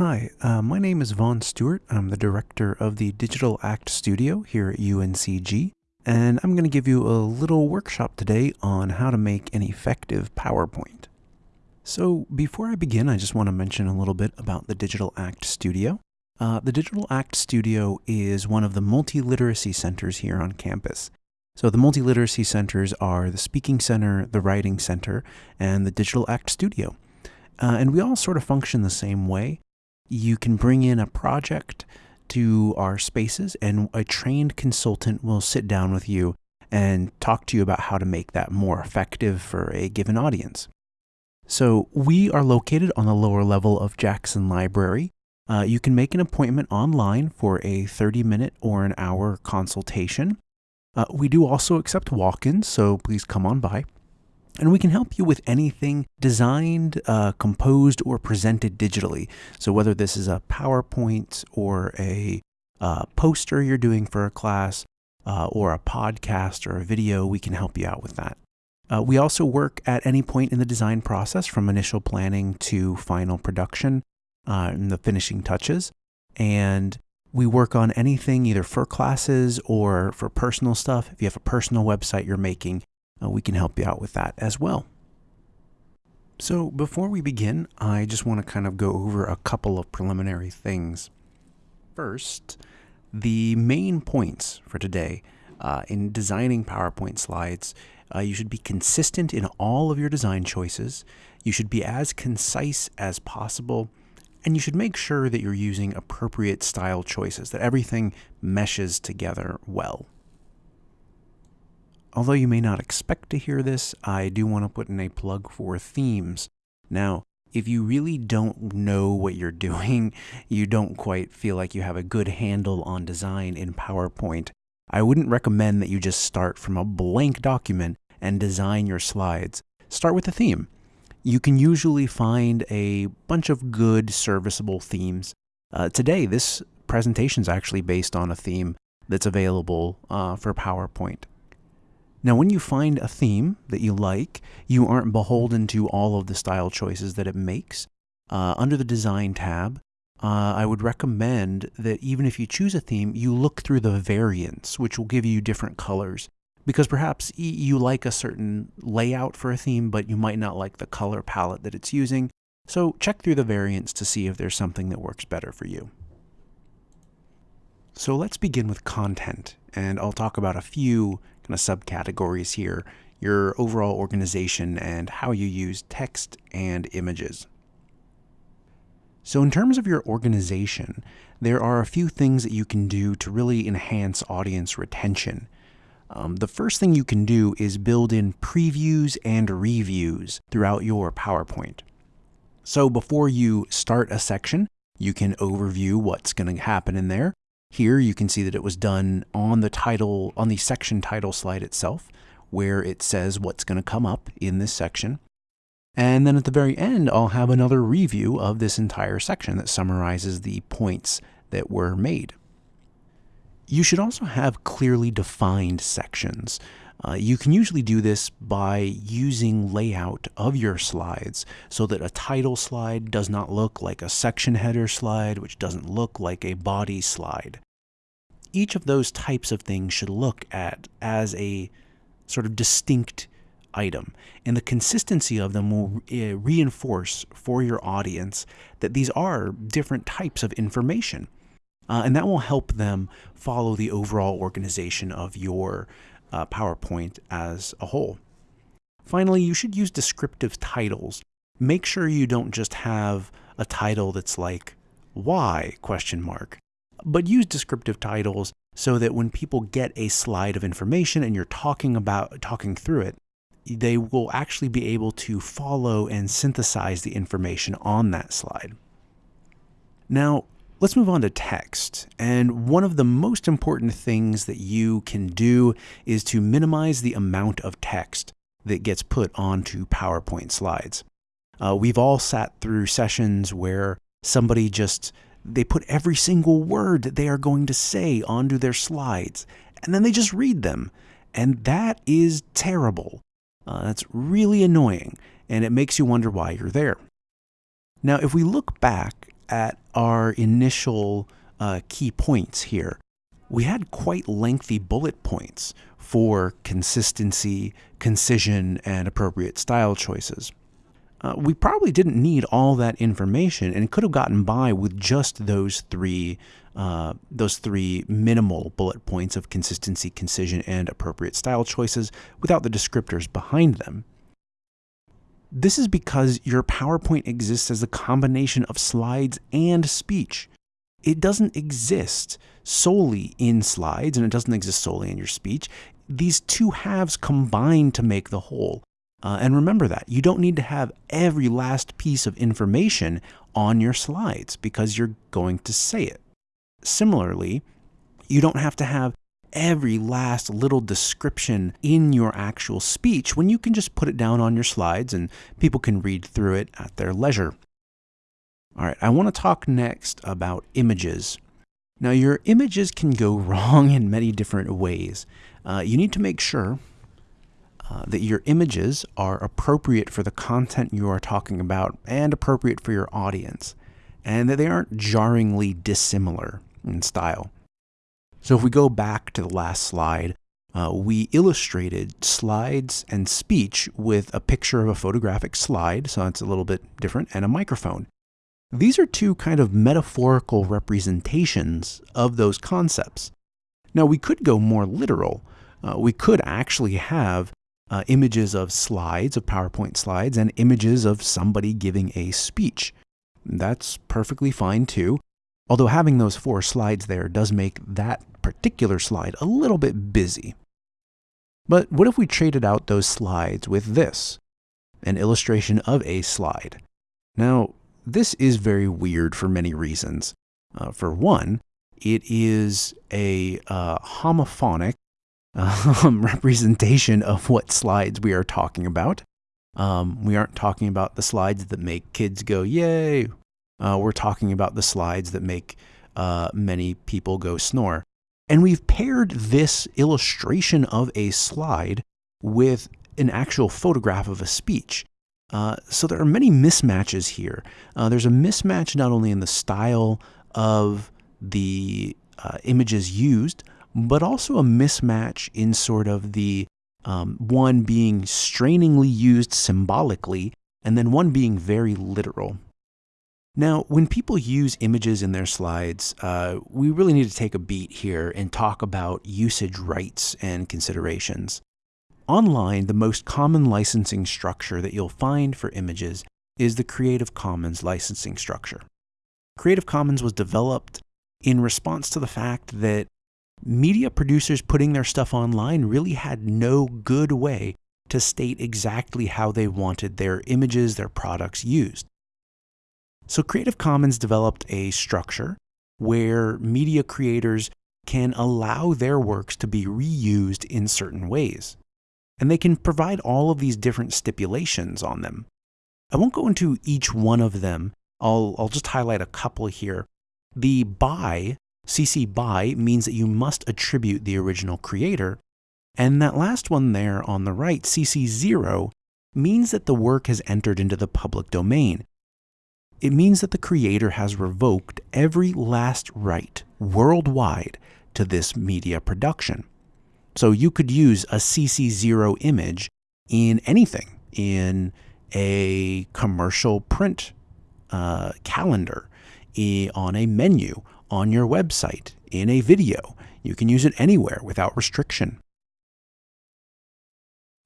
Hi, uh, my name is Vaughn Stewart. I'm the director of the Digital Act Studio here at UNCG, and I'm going to give you a little workshop today on how to make an effective PowerPoint. So before I begin, I just want to mention a little bit about the Digital Act Studio. Uh, the Digital Act Studio is one of the multi-literacy centers here on campus. So the multi-literacy centers are the Speaking Center, the Writing Center, and the Digital Act Studio. Uh, and we all sort of function the same way. You can bring in a project to our spaces and a trained consultant will sit down with you and talk to you about how to make that more effective for a given audience. So we are located on the lower level of Jackson Library. Uh, you can make an appointment online for a 30 minute or an hour consultation. Uh, we do also accept walk-ins, so please come on by. And we can help you with anything designed, uh, composed, or presented digitally. So whether this is a PowerPoint or a uh, poster you're doing for a class, uh, or a podcast or a video, we can help you out with that. Uh, we also work at any point in the design process from initial planning to final production uh, and the finishing touches. And we work on anything either for classes or for personal stuff. If you have a personal website you're making, uh, we can help you out with that as well. So before we begin, I just want to kind of go over a couple of preliminary things. First, the main points for today uh, in designing PowerPoint slides, uh, you should be consistent in all of your design choices. You should be as concise as possible, and you should make sure that you're using appropriate style choices, that everything meshes together well. Although you may not expect to hear this, I do want to put in a plug for themes. Now, if you really don't know what you're doing, you don't quite feel like you have a good handle on design in PowerPoint, I wouldn't recommend that you just start from a blank document and design your slides. Start with a theme. You can usually find a bunch of good serviceable themes. Uh, today, this presentation is actually based on a theme that's available uh, for PowerPoint. Now, when you find a theme that you like, you aren't beholden to all of the style choices that it makes. Uh, under the Design tab, uh, I would recommend that even if you choose a theme, you look through the variants, which will give you different colors. Because perhaps you like a certain layout for a theme, but you might not like the color palette that it's using. So check through the variants to see if there's something that works better for you. So let's begin with content, and I'll talk about a few kind of subcategories here, your overall organization and how you use text and images. So in terms of your organization, there are a few things that you can do to really enhance audience retention. Um, the first thing you can do is build in previews and reviews throughout your PowerPoint. So before you start a section, you can overview what's going to happen in there. Here you can see that it was done on the title, on the section title slide itself, where it says what's going to come up in this section. And then at the very end, I'll have another review of this entire section that summarizes the points that were made. You should also have clearly defined sections. Uh, you can usually do this by using layout of your slides so that a title slide does not look like a section header slide, which doesn't look like a body slide. Each of those types of things should look at as a sort of distinct item. And the consistency of them will uh, reinforce for your audience that these are different types of information. Uh, and that will help them follow the overall organization of your uh, PowerPoint as a whole. Finally, you should use descriptive titles. Make sure you don't just have a title that's like, why, question mark, but use descriptive titles so that when people get a slide of information and you're talking about, talking through it, they will actually be able to follow and synthesize the information on that slide. Now, let's move on to text. And one of the most important things that you can do is to minimize the amount of text that gets put onto PowerPoint slides. Uh, we've all sat through sessions where somebody just they put every single word that they are going to say onto their slides and then they just read them and that is terrible uh, that's really annoying, and it makes you wonder why you're there. Now, if we look back at our initial uh, key points here, we had quite lengthy bullet points for consistency, concision, and appropriate style choices. Uh, we probably didn't need all that information and could have gotten by with just those three uh, those three minimal bullet points of consistency, concision, and appropriate style choices without the descriptors behind them. This is because your PowerPoint exists as a combination of slides and speech. It doesn't exist solely in slides and it doesn't exist solely in your speech. These two halves combine to make the whole. Uh, and remember that you don't need to have every last piece of information on your slides because you're going to say it. Similarly, you don't have to have every last little description in your actual speech when you can just put it down on your slides and people can read through it at their leisure. All right, I want to talk next about images. Now, your images can go wrong in many different ways. Uh, you need to make sure uh, that your images are appropriate for the content you are talking about and appropriate for your audience, and that they aren't jarringly dissimilar in style. So if we go back to the last slide, uh, we illustrated slides and speech with a picture of a photographic slide, so it's a little bit different, and a microphone. These are two kind of metaphorical representations of those concepts. Now we could go more literal. Uh, we could actually have uh, images of slides, of PowerPoint slides, and images of somebody giving a speech. That's perfectly fine too. Although having those four slides there does make that particular slide a little bit busy. But what if we traded out those slides with this, an illustration of a slide? Now, this is very weird for many reasons. Uh, for one, it is a uh, homophonic um, representation of what slides we are talking about. Um, we aren't talking about the slides that make kids go, yay, uh, we're talking about the slides that make uh, many people go snore. And we've paired this illustration of a slide with an actual photograph of a speech. Uh, so there are many mismatches here. Uh, there's a mismatch not only in the style of the uh, images used, but also a mismatch in sort of the um, one being strainingly used symbolically and then one being very literal. Now, when people use images in their slides, uh, we really need to take a beat here and talk about usage rights and considerations. Online, the most common licensing structure that you'll find for images is the Creative Commons licensing structure. Creative Commons was developed in response to the fact that media producers putting their stuff online really had no good way to state exactly how they wanted their images, their products used. So Creative Commons developed a structure where media creators can allow their works to be reused in certain ways. And they can provide all of these different stipulations on them. I won't go into each one of them. I'll, I'll just highlight a couple here. The by, CC by, means that you must attribute the original creator. And that last one there on the right, CC0, means that the work has entered into the public domain. It means that the creator has revoked every last right worldwide to this media production. So you could use a CC0 image in anything, in a commercial print uh, calendar, on a menu, on your website, in a video. You can use it anywhere without restriction.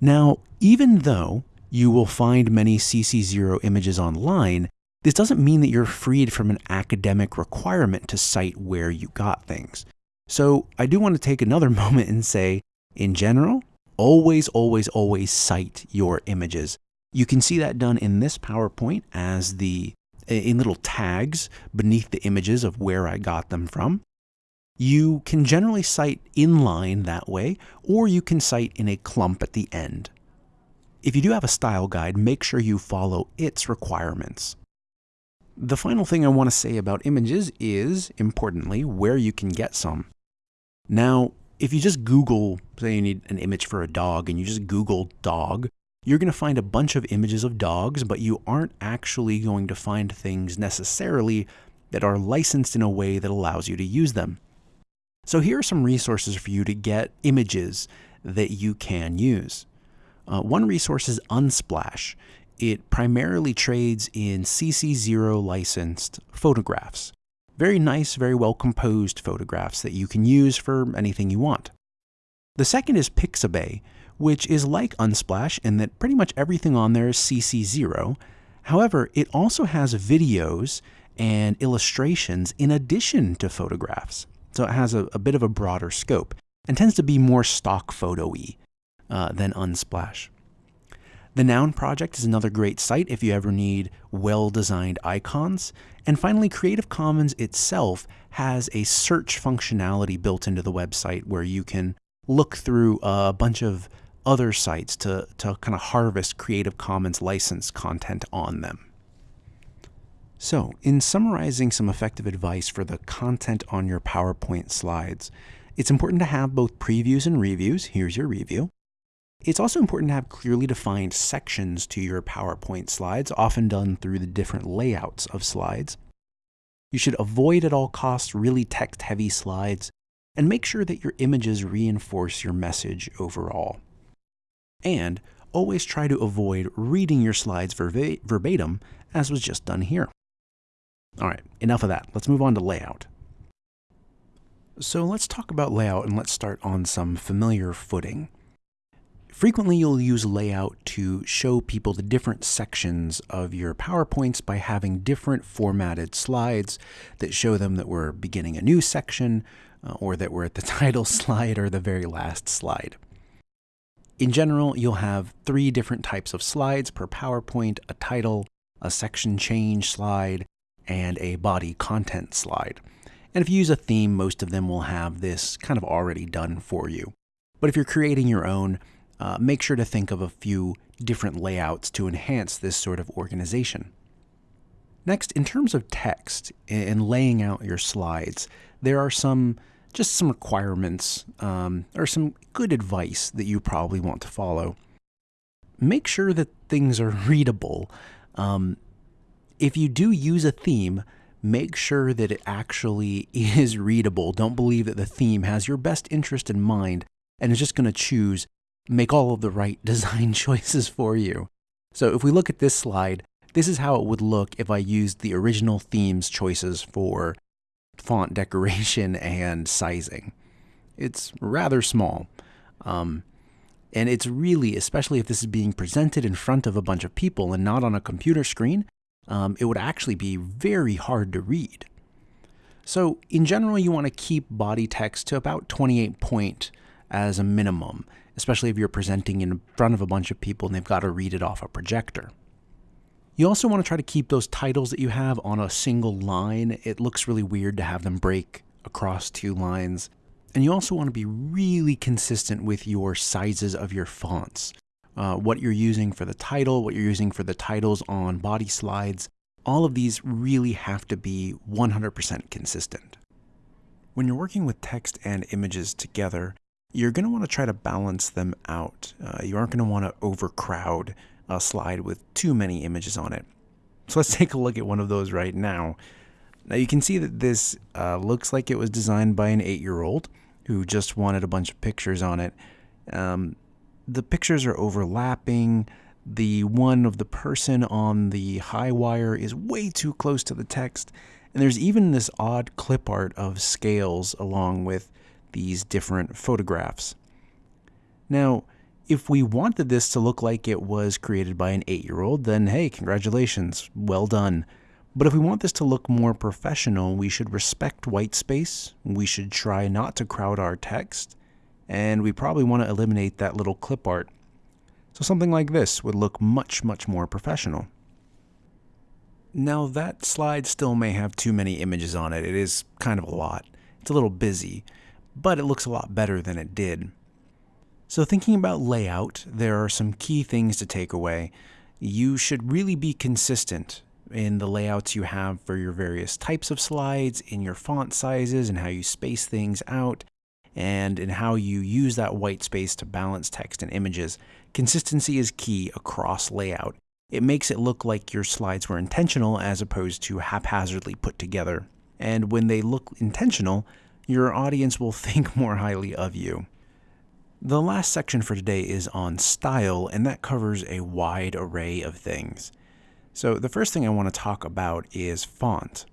Now, even though you will find many CC0 images online, this doesn't mean that you're freed from an academic requirement to cite where you got things. So I do want to take another moment and say, in general, always, always, always cite your images. You can see that done in this PowerPoint as the in little tags beneath the images of where I got them from. You can generally cite inline that way, or you can cite in a clump at the end. If you do have a style guide, make sure you follow its requirements. The final thing I want to say about images is, importantly, where you can get some. Now, if you just Google, say you need an image for a dog, and you just Google dog, you're going to find a bunch of images of dogs, but you aren't actually going to find things necessarily that are licensed in a way that allows you to use them. So here are some resources for you to get images that you can use. Uh, one resource is Unsplash. It primarily trades in CC0 licensed photographs. Very nice, very well composed photographs that you can use for anything you want. The second is Pixabay, which is like Unsplash in that pretty much everything on there is CC0. However, it also has videos and illustrations in addition to photographs. So it has a, a bit of a broader scope and tends to be more stock photo-y uh, than Unsplash. The Noun Project is another great site if you ever need well-designed icons. And finally, Creative Commons itself has a search functionality built into the website where you can look through a bunch of other sites to, to kind of harvest Creative Commons license content on them. So, in summarizing some effective advice for the content on your PowerPoint slides, it's important to have both previews and reviews. Here's your review. It's also important to have clearly defined sections to your PowerPoint slides, often done through the different layouts of slides. You should avoid at all costs really text-heavy slides, and make sure that your images reinforce your message overall. And always try to avoid reading your slides verbatim, as was just done here. All right, enough of that. Let's move on to layout. So let's talk about layout and let's start on some familiar footing. Frequently, you'll use layout to show people the different sections of your PowerPoints by having different formatted slides that show them that we're beginning a new section uh, or that we're at the title slide or the very last slide. In general, you'll have three different types of slides per PowerPoint, a title, a section change slide, and a body content slide. And if you use a theme, most of them will have this kind of already done for you. But if you're creating your own, uh, make sure to think of a few different layouts to enhance this sort of organization. Next, in terms of text and laying out your slides, there are some just some requirements um, or some good advice that you probably want to follow. Make sure that things are readable. Um, if you do use a theme, make sure that it actually is readable. Don't believe that the theme has your best interest in mind and is just going to choose make all of the right design choices for you. So if we look at this slide, this is how it would look if I used the original themes choices for font decoration and sizing. It's rather small. Um, and it's really, especially if this is being presented in front of a bunch of people and not on a computer screen, um, it would actually be very hard to read. So in general, you want to keep body text to about 28 point as a minimum especially if you're presenting in front of a bunch of people and they've got to read it off a projector. You also want to try to keep those titles that you have on a single line. It looks really weird to have them break across two lines. And you also want to be really consistent with your sizes of your fonts. Uh, what you're using for the title, what you're using for the titles on body slides, all of these really have to be 100% consistent. When you're working with text and images together, you're going to want to try to balance them out. Uh, you aren't going to want to overcrowd a slide with too many images on it. So let's take a look at one of those right now. Now you can see that this uh, looks like it was designed by an eight-year-old who just wanted a bunch of pictures on it. Um, the pictures are overlapping. The one of the person on the high wire is way too close to the text. And there's even this odd clip art of scales along with these different photographs. Now, if we wanted this to look like it was created by an eight-year-old, then hey, congratulations, well done. But if we want this to look more professional, we should respect white space, we should try not to crowd our text, and we probably want to eliminate that little clip art. So something like this would look much, much more professional. Now that slide still may have too many images on it. It is kind of a lot. It's a little busy but it looks a lot better than it did. So thinking about layout, there are some key things to take away. You should really be consistent in the layouts you have for your various types of slides, in your font sizes and how you space things out, and in how you use that white space to balance text and images. Consistency is key across layout, It makes it look like your slides were intentional as opposed to haphazardly put together. And when they look intentional, your audience will think more highly of you. The last section for today is on style, and that covers a wide array of things. So the first thing I want to talk about is font.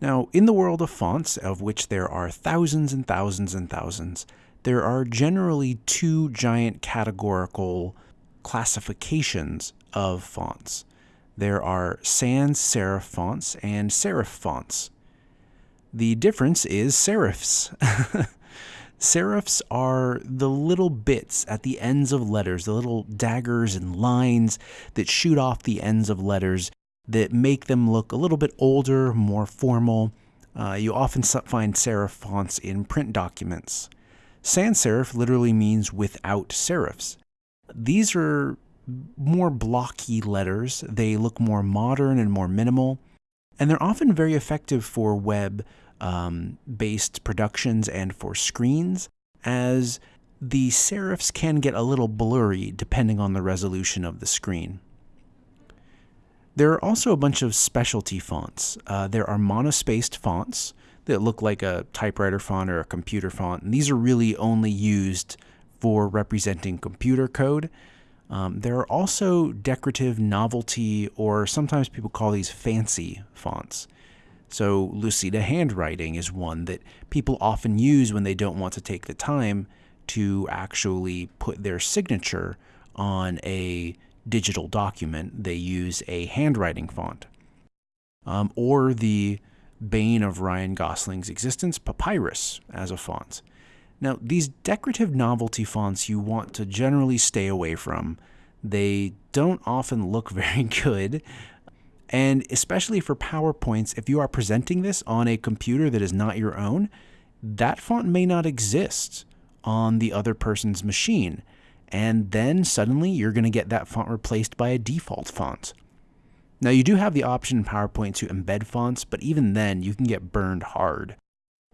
Now, in the world of fonts, of which there are thousands and thousands and thousands, there are generally two giant categorical classifications of fonts. There are sans serif fonts and serif fonts. The difference is serifs. Serifs are the little bits at the ends of letters, the little daggers and lines that shoot off the ends of letters that make them look a little bit older, more formal. Uh, you often find serif fonts in print documents. Sans serif literally means without serifs. These are more blocky letters. They look more modern and more minimal, and they're often very effective for web um, based productions and for screens, as the serifs can get a little blurry depending on the resolution of the screen. There are also a bunch of specialty fonts. Uh, there are monospaced fonts that look like a typewriter font or a computer font, and these are really only used for representing computer code. Um, there are also decorative novelty, or sometimes people call these fancy fonts. So Lucida handwriting is one that people often use when they don't want to take the time to actually put their signature on a digital document. They use a handwriting font. Um, or the bane of Ryan Gosling's existence, Papyrus, as a font. Now, these decorative novelty fonts you want to generally stay away from. They don't often look very good. And especially for PowerPoints, if you are presenting this on a computer that is not your own, that font may not exist on the other person's machine. And then suddenly you're going to get that font replaced by a default font. Now, you do have the option in PowerPoint to embed fonts, but even then, you can get burned hard.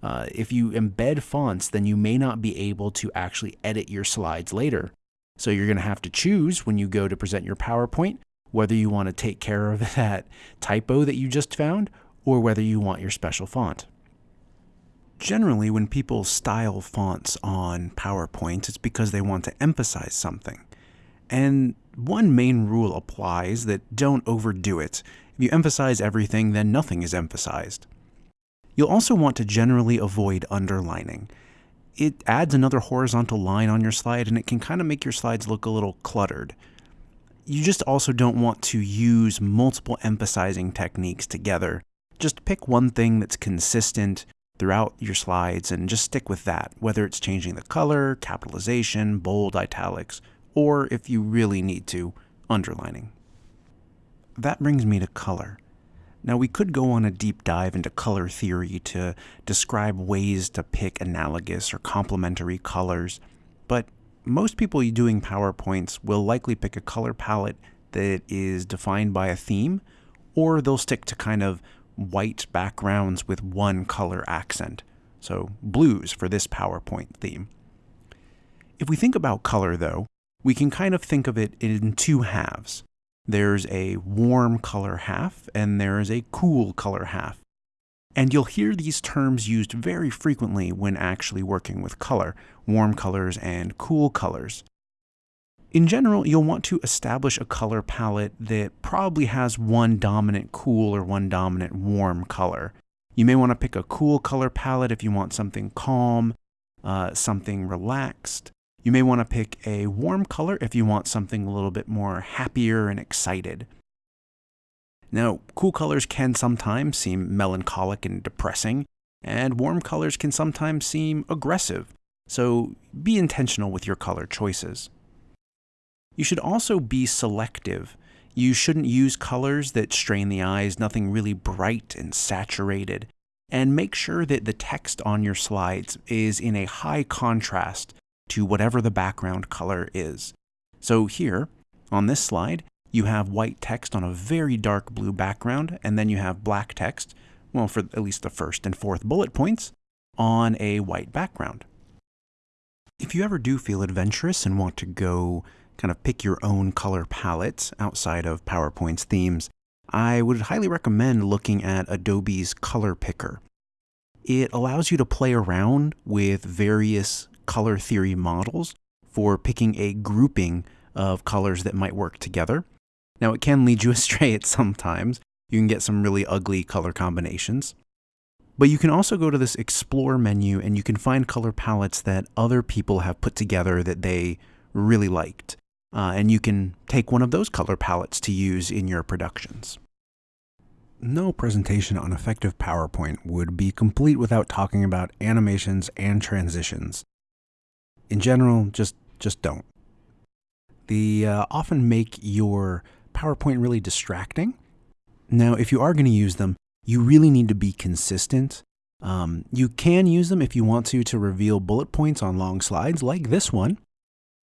Uh, if you embed fonts, then you may not be able to actually edit your slides later. So you're going to have to choose when you go to present your PowerPoint whether you want to take care of that typo that you just found or whether you want your special font. Generally, when people style fonts on PowerPoint, it's because they want to emphasize something. And one main rule applies that don't overdo it. If you emphasize everything, then nothing is emphasized. You'll also want to generally avoid underlining. It adds another horizontal line on your slide and it can kind of make your slides look a little cluttered you just also don't want to use multiple emphasizing techniques together. Just pick one thing that's consistent throughout your slides and just stick with that, whether it's changing the color, capitalization, bold, italics, or if you really need to, underlining. That brings me to color. Now, we could go on a deep dive into color theory to describe ways to pick analogous or complementary colors, but most people doing PowerPoints will likely pick a color palette that is defined by a theme, or they'll stick to kind of white backgrounds with one color accent. So blues for this PowerPoint theme. If we think about color though, we can kind of think of it in two halves. There's a warm color half and there's a cool color half. And you'll hear these terms used very frequently when actually working with color, warm colors and cool colors. In general, you'll want to establish a color palette that probably has one dominant cool or one dominant warm color. You may want to pick a cool color palette if you want something calm, uh, something relaxed. You may want to pick a warm color if you want something a little bit more happier and excited. Now, cool colors can sometimes seem melancholic and depressing, and warm colors can sometimes seem aggressive, so be intentional with your color choices. You should also be selective. You shouldn't use colors that strain the eyes, nothing really bright and saturated. And make sure that the text on your slides is in a high contrast to whatever the background color is. So here, on this slide, you have white text on a very dark blue background, and then you have black text, well, for at least the first and fourth bullet points, on a white background. If you ever do feel adventurous and want to go kind of pick your own color palette outside of PowerPoint's themes, I would highly recommend looking at Adobe's Color Picker. It allows you to play around with various color theory models for picking a grouping of colors that might work together. Now, it can lead you astray at some times. You can get some really ugly color combinations. But you can also go to this Explore menu and you can find color palettes that other people have put together that they really liked. Uh, and you can take one of those color palettes to use in your productions. No presentation on effective PowerPoint would be complete without talking about animations and transitions. In general, just, just don't. They uh, often make your PowerPoint really distracting. Now, if you are going to use them, you really need to be consistent. Um, you can use them if you want to to reveal bullet points on long slides like this one.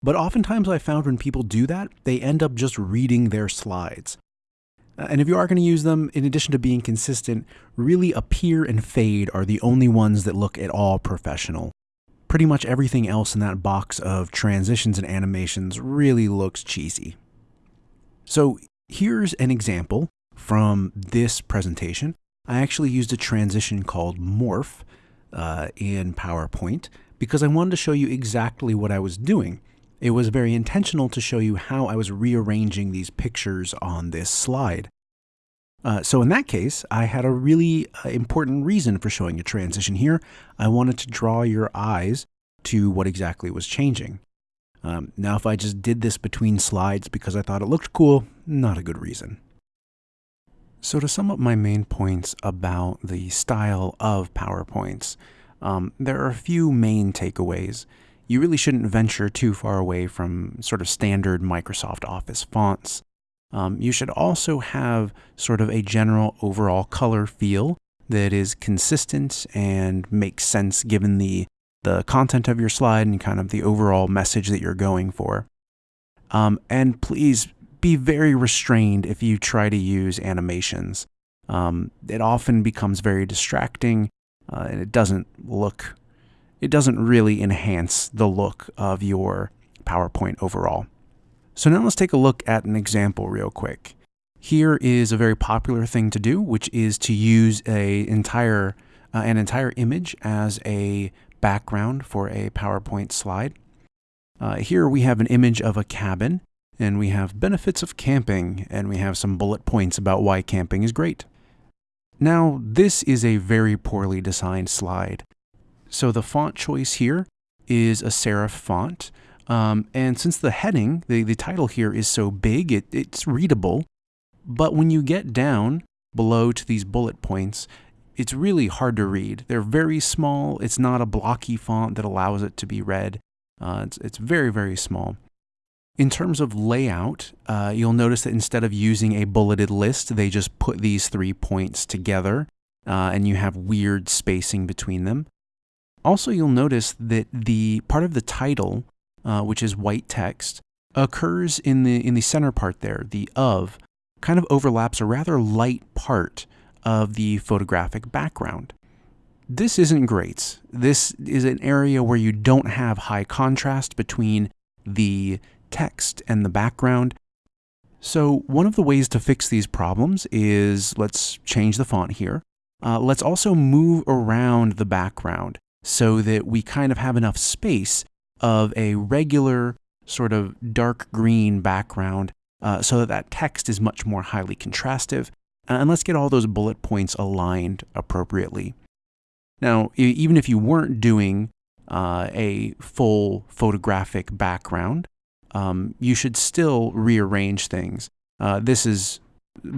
But oftentimes I found when people do that, they end up just reading their slides. Uh, and if you are going to use them, in addition to being consistent, really appear and fade are the only ones that look at all professional. Pretty much everything else in that box of transitions and animations really looks cheesy. So here's an example from this presentation. I actually used a transition called Morph uh, in PowerPoint because I wanted to show you exactly what I was doing. It was very intentional to show you how I was rearranging these pictures on this slide. Uh, so in that case, I had a really uh, important reason for showing a transition here. I wanted to draw your eyes to what exactly was changing. Um, now, if I just did this between slides because I thought it looked cool, not a good reason. So to sum up my main points about the style of PowerPoints, um, there are a few main takeaways. You really shouldn't venture too far away from sort of standard Microsoft Office fonts. Um, you should also have sort of a general overall color feel that is consistent and makes sense given the the content of your slide and kind of the overall message that you're going for. Um, and please be very restrained if you try to use animations. Um, it often becomes very distracting uh, and it doesn't look, it doesn't really enhance the look of your PowerPoint overall. So now let's take a look at an example real quick. Here is a very popular thing to do, which is to use a entire, uh, an entire image as a background for a PowerPoint slide. Uh, here we have an image of a cabin, and we have benefits of camping, and we have some bullet points about why camping is great. Now, this is a very poorly designed slide. So the font choice here is a serif font, um, and since the heading, the, the title here is so big, it, it's readable, but when you get down below to these bullet points, it's really hard to read. They're very small. It's not a blocky font that allows it to be read. Uh, it's, it's very, very small. In terms of layout, uh, you'll notice that instead of using a bulleted list, they just put these three points together uh, and you have weird spacing between them. Also, you'll notice that the part of the title, uh, which is white text, occurs in the, in the center part there, the of, kind of overlaps a rather light part of the photographic background. This isn't great. This is an area where you don't have high contrast between the text and the background. So one of the ways to fix these problems is let's change the font here. Uh, let's also move around the background so that we kind of have enough space of a regular sort of dark green background uh, so that that text is much more highly contrastive and let's get all those bullet points aligned appropriately. Now, even if you weren't doing uh, a full photographic background, um, you should still rearrange things. Uh, this is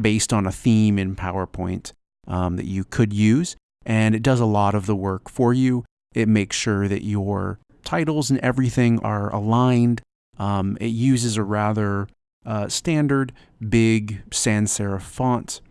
based on a theme in PowerPoint um, that you could use, and it does a lot of the work for you. It makes sure that your titles and everything are aligned. Um, it uses a rather uh, standard big sans serif font.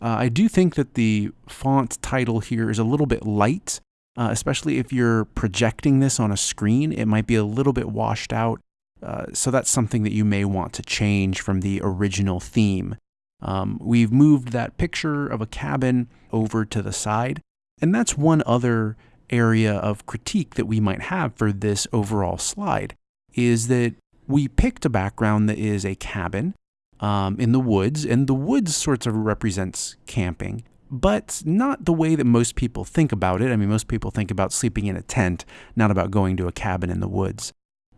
Uh, I do think that the font title here is a little bit light, uh, especially if you're projecting this on a screen. It might be a little bit washed out, uh, so that's something that you may want to change from the original theme. Um, we've moved that picture of a cabin over to the side, and that's one other area of critique that we might have for this overall slide, is that we picked a background that is a cabin um, in the woods, and the woods sort of represents camping, but not the way that most people think about it. I mean, most people think about sleeping in a tent, not about going to a cabin in the woods.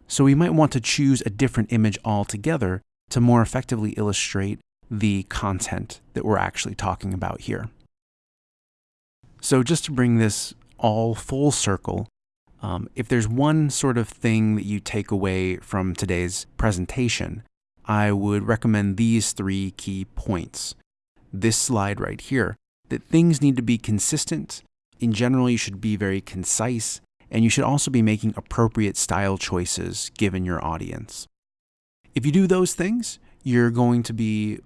So we might want to choose a different image altogether to more effectively illustrate the content that we're actually talking about here. So just to bring this all full circle, um, if there's one sort of thing that you take away from today's presentation, I would recommend these three key points. This slide right here, that things need to be consistent. In general, you should be very concise, and you should also be making appropriate style choices given your audience. If you do those things, you're going to be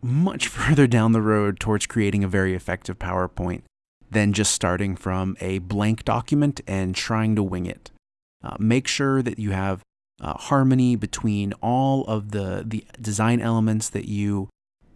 much further down the road towards creating a very effective PowerPoint than just starting from a blank document and trying to wing it. Uh, make sure that you have uh, harmony between all of the, the design elements that you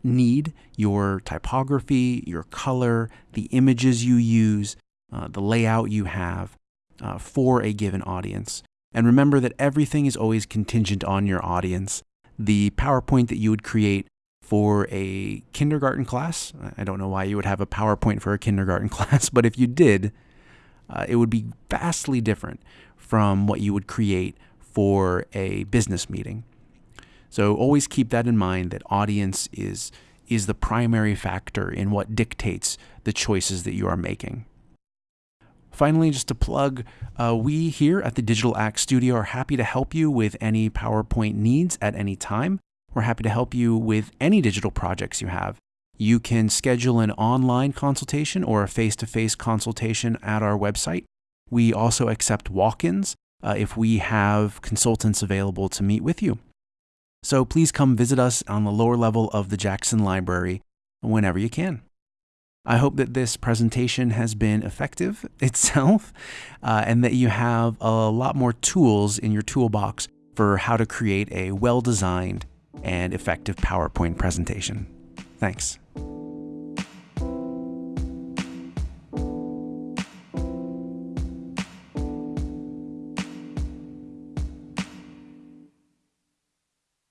need your typography, your color, the images you use, uh, the layout you have uh, for a given audience. And remember that everything is always contingent on your audience. The PowerPoint that you would create for a kindergarten class. I don't know why you would have a PowerPoint for a kindergarten class, but if you did, uh, it would be vastly different from what you would create for a business meeting. So always keep that in mind that audience is is the primary factor in what dictates the choices that you are making. Finally, just to plug, uh, we here at the Digital Act Studio are happy to help you with any PowerPoint needs at any time. We're happy to help you with any digital projects you have. You can schedule an online consultation or a face to face consultation at our website. We also accept walk ins uh, if we have consultants available to meet with you. So please come visit us on the lower level of the Jackson Library whenever you can. I hope that this presentation has been effective itself uh, and that you have a lot more tools in your toolbox for how to create a well designed and effective PowerPoint presentation. Thanks.